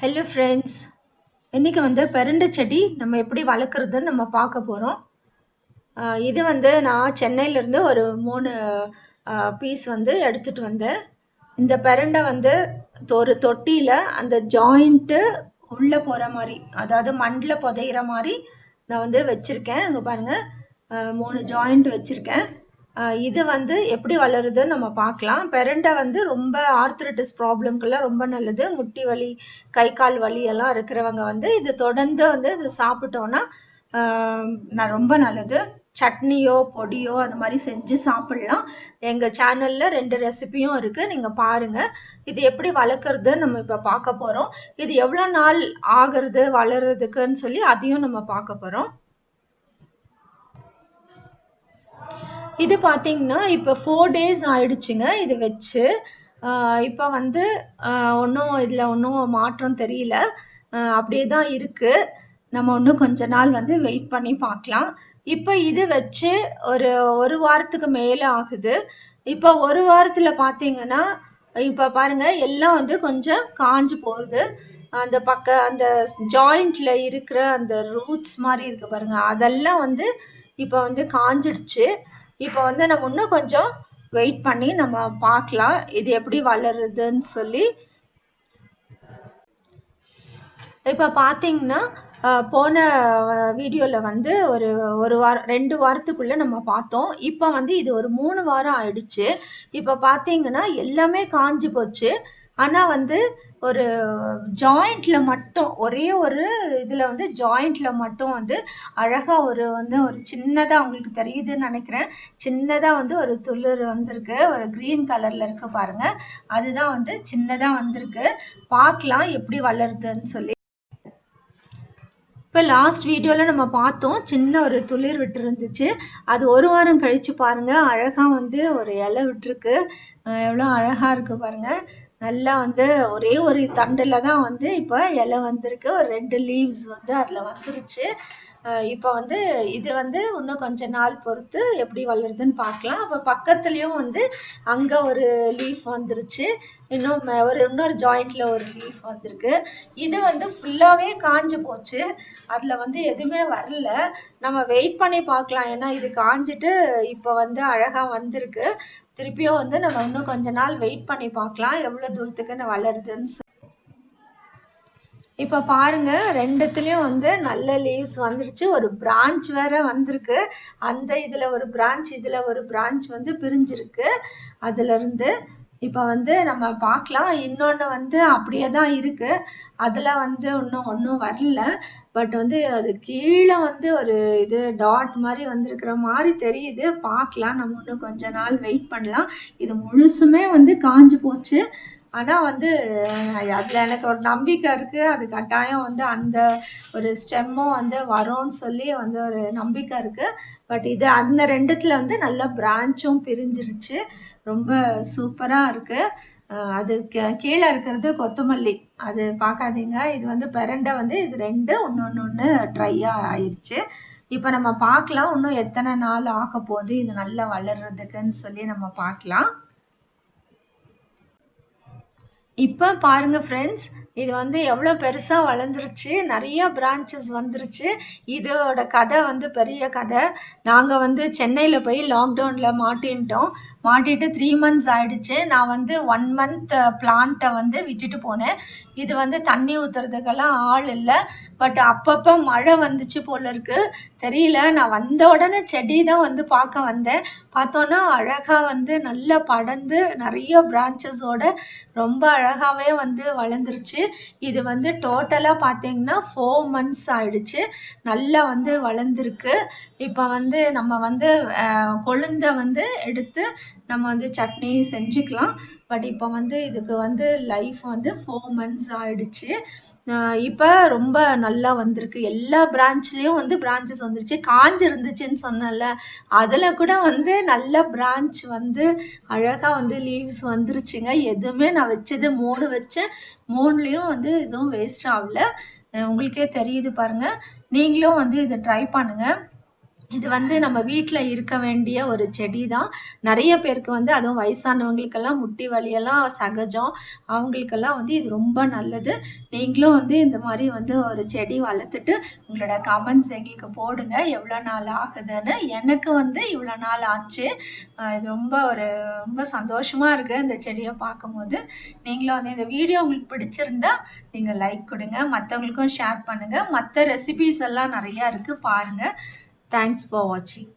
Hello friends இன்றைக்கி வந்து பெருண்டை செடி நம்ம எப்படி வளர்க்குறதுன்னு நம்ம பார்க்க போகிறோம் இது வந்து நான் சென்னையிலேருந்து ஒரு மூணு பீஸ் வந்து எடுத்துகிட்டு வந்தேன். இந்த பெரண்டை வந்து ஒரு தொட்டியில் அந்த ஜாயிண்ட்டு உள்ளே போகிற மாதிரி அதாவது மண்ணில் புதையிற மாதிரி நான் வந்து வச்சுருக்கேன். அங்கே பாருங்கள் மூணு ஜாயிண்ட் வச்சுருக்கேன். இது வந்து எப்படி வளருதுன்னு நம்ம பார்க்கலாம். பெரண்டை வந்து ரொம்ப ஆர்த்ரட்டிஸ் ப்ராப்ளம்க்கெல்லாம் ரொம்ப நல்லது. முட்டி வலி கை கால் வலி எல்லாம் இருக்கிறவங்க வந்து இது தொடர்ந்து வந்து இது சாப்பிட்டோன்னா ரொம்ப நல்லது. சட்னியோ பொடியோ அது மாதிரி செஞ்சு சாப்பிட்லாம். எங்கள் சேனலில் ரெண்டு ரெசிபியும் இருக்குது நீங்கள் பாருங்கள் இது எப்படி வளர்க்குறது நம்ம இப்போ பார்க்க போகிறோம் இது எவ்வளோ நாள் ஆகிறது வளர்கிறதுக்குன்னு சொல்லி அதையும் நம்ம பார்க்க போகிறோம் இது பார்த்தீங்கன்னா இப்போ ஃபோர் டேஸ் ஆயிடுச்சுங்க இது வச்சு. இப்போ வந்து ஒன்றும் இதில் ஒன்றும் மாற்றம் தெரியல. அப்படியே தான் இருக்குது நம்ம இன்னும் கொஞ்ச நாள் வந்து வெயிட் பண்ணி பார்க்கலாம். இப்போ இது வச்சு ஒரு ஒரு வாரத்துக்கு மேலே ஆகுது. இப்போ ஒரு வாரத்தில் பார்த்தீங்கன்னா இப்போ பாருங்கள் எல்லாம் வந்து கொஞ்சம் காஞ்சு போகுது. அந்த பக்க அந்த ஜாயிண்டில் இருக்கிற அந்த ரூட்ஸ் மாதிரி இருக்குது பாருங்கள் அதெல்லாம் வந்து இப்போ வந்து காஞ்சிடுச்சு. இப்போ வந்து நம்ம இன்னும் கொஞ்சம் வெயிட் பண்ணி நம்ம பார்க்கலாம். இது எப்படி வளருதுன்னு சொல்லி. இப்போ பார்த்தீங்கன்னா போன வீடியோவில் வந்து ஒரு ஒரு வாரம் ரெண்டு வாரத்துக்குள்ளே நம்ம பார்த்தோம். இப்போ வந்து இது ஒரு மூணு வாரம் ஆயிடுச்சு. இப்போ பார்த்தீங்கன்னா எல்லாமே காஞ்சி போச்சு. ஆனால் வந்து ஒரு ஜாயிண்ட்ல மட்டும் ஒரே ஒரு இதில் வந்து ஜாயிண்ட்ல மட்டும் வந்து அழகாக ஒரு வந்து ஒரு சின்னதாக உங்களுக்கு தெரியுதுன்னு நினைக்கிறேன். சின்னதாக வந்து ஒரு துளிர் வந்திருக்கு. ஒரு க்ரீன் கலரில் இருக்குது பாருங்கள் அதுதான் வந்து சின்னதாக வந்திருக்கு. பார்க்கலாம் எப்படி வளருதுன்னு சொல்லி. இப்போ லாஸ்ட் வீடியோவில் நம்ம பார்த்தோம் சின்ன ஒரு துளிர் விட்டுருந்துச்சு. அது ஒரு வாரம் கழித்து பாருங்கள் அழகாக வந்து ஒரு இலை விட்டுருக்கு. எவ்வளோ அழகாக இருக்குது பாருங்கள் நல்லா வந்து ஒரே ஒரு தண்டில் தான் வந்து இப்போ இலை வந்திருக்கு. ஒரு ரெண்டு லீவ்ஸ் வந்து அதில் வந்துருச்சு. இப்போ வந்து இது வந்து இன்னும் கொஞ்ச நாள் பொறுத்து எப்படி வளருதுன்னு பார்க்கலாம். அப்போ பக்கத்துலேயும் வந்து அங்கே ஒரு லீஃப் வந்துருச்சு. இன்னும் ஒரு இன்னொரு ஜாயிண்டில் ஒரு லீஃப் வந்திருக்கு. இது வந்து ஃபுல்லாகவே காஞ்சு போச்சு. அதில் வந்து எதுவுமே வரல. நம்ம வெயிட் பண்ணி பார்க்கலாம். ஏன்னா இது காஞ்சிட்டு இப்போ வந்து அழகாக வந்திருக்கு. திருப்பியும் வந்து நம்ம இன்னும் கொஞ்ச நாள் வெயிட் பண்ணி பார்க்கலாம். எவ்வளோ தூரத்துக்கு நான் வளருதுன்னு இப்போ பாருங்கள் ரெண்டுத்துலேயும் வந்து நல்ல லீவ்ஸ் வந்துருச்சு. ஒரு பிரான்ச் வேறு வந்திருக்கு. அந்த இதில் ஒரு பிரான்ச் இதில் ஒரு பிரான்ச் வந்து பிரிஞ்சிருக்கு. அதுலேருந்து இப்போ வந்து நம்ம பார்க்கலாம் இன்னொன்று வந்து அப்படியே தான் இருக்குது அதில் வந்து இன்னும் ஒன்றும் வரல. பட் வந்து அது கீழே வந்து ஒரு இது டாட் மாதிரி வந்திருக்கிற மாதிரி தெரியுது. பார்க்கலாம் நம்ம இன்னும் கொஞ்ச நாள் வெயிட் பண்ணலாம். இது முழுசுமே வந்து காஞ்சு போச்சு. ஆனால் வந்து அதில் எனக்கு ஒரு நம்பிக்கை இருக்குது அது கட்டாயம் வந்து அந்த ஒரு ஸ்டெம்மும் வந்து வரும்னு சொல்லி வந்து ஒரு நம்பிக்கை இருக்குது பட் இது அந்த ரெண்டுத்தில் வந்து நல்ல பிரான்ச்சும் பிரிஞ்சிருச்சு. ரொம்ப சூப்பராக இருக்குது அது கீழே இருக்கிறது கொத்தமல்லி. அது பார்க்காதீங்க. இது வந்து பெரண்டை வந்து இது ரெண்டு ஒன்று ஒன்று ஒன்று ட்ரையாக ஆயிடுச்சு இப்போ நம்ம பார்க்கலாம். இன்னும் எத்தனை நாள் ஆக போகுது இது நல்லா வளர்கிறதுக்குன்னு சொல்லி நம்ம பார்க்கலாம். இப்போ பாருங்கள் ஃப்ரெண்ட்ஸ் இது வந்து எவ்வளோ பெருசாக வளர்ந்துருச்சு. நிறைய பிரான்ச்சஸ் வந்துருச்சு. இதோட கதை வந்து பெரிய கதை. நாங்கள் வந்து சென்னையில் போய் லாக்டவுனில் மாட்டின்ட்டோம். மாட்டிட்டு த்ரீ மந்த்ஸ் ஆயிடுச்சு. நான் வந்து ஒன் மந்த் பிளான்ட்டை வந்து விட்டுட்டு போனேன். இது வந்து தண்ணி ஊற்றுறதுக்கெல்லாம் ஆள் இல்லை. பட் அப்பப்போ மழை வந்துச்சு போல இருக்குது தெரியல. நான் வந்த உடனே செடி தான் வந்து பார்க்க வந்தேன். பார்த்தோன்னா அழகாக வந்து நல்லா படர்ந்து நிறைய பிரான்ச்சஸோட ரொம்ப அழகாகவே வந்து வளர்ந்துருச்சு. இது வந்து டோட்டலாக பார்த்தீங்கன்னா ஃபோர் மந்த்ஸ் ஆயிடுச்சு. நல்லா வந்து வளர்ந்துருக்கு. இப்போ வந்து நம்ம வந்து uh, கொழுந்தை வந்து எடுத்து நம்ம வந்து சட்னி செஞ்சுக்கலாம். பட் இப்போ வந்து இதுக்கு வந்து லைஃப் வந்து ஃபோர் மந்த்ஸ் ஆயிடுச்சு. இப்போ ரொம்ப நல்லா வந்திருக்கு. எல்லா பிரான்ச்லேயும் வந்து பிரான்ச்சஸ் வந்துருச்சு. காஞ்சு இருந்துச்சுன்னு சொன்னல அதில் கூட வந்து நல்ல பிரான்ச் வந்து அழகாக வந்து லீவ்ஸ் வந்துருச்சுங்க. எதுவுமே நான் வச்சது மூணு வச்சேன். மூணுலேயும் வந்து எதுவும் வேஸ்ட் ஆகல. உங்களுக்கே தெரியுது பாருங்கள் நீங்களும் வந்து இதை ட்ரை பண்ணுங்கள் இது வந்து நம்ம வீட்டில் இருக்க வேண்டிய ஒரு செடி தான் நிறைய பேருக்கு வந்து அதுவும் வயசானவங்களுக்கெல்லாம் முட்டி வலியெல்லாம் சகஜம். அவங்களுக்கெல்லாம் வந்து இது ரொம்ப நல்லது. நீங்களும் வந்து இந்த மாதிரி வந்து ஒரு செடி வளர்த்துட்டு உங்களோட கமெண்ட்ஸ் எங்களுக்கு போடுங்க. எவ்வளோ நாள் ஆகுதுன்னு. எனக்கு வந்து இவ்வளோ நாள் ஆச்சு. இது ரொம்ப ஒரு ரொம்ப சந்தோஷமாக இருக்குது இந்த செடியை பார்க்கும்போது. நீங்களும் வந்து இந்த வீடியோ உங்களுக்கு பிடிச்சிருந்தா நீங்கள் லைக் கொடுங்க. மற்றவங்களுக்கும் ஷேர் பண்ணுங்கள் மற்ற ரெசிபீஸ் எல்லாம் நிறையா இருக்குது பாருங்கள் Thanks for watching.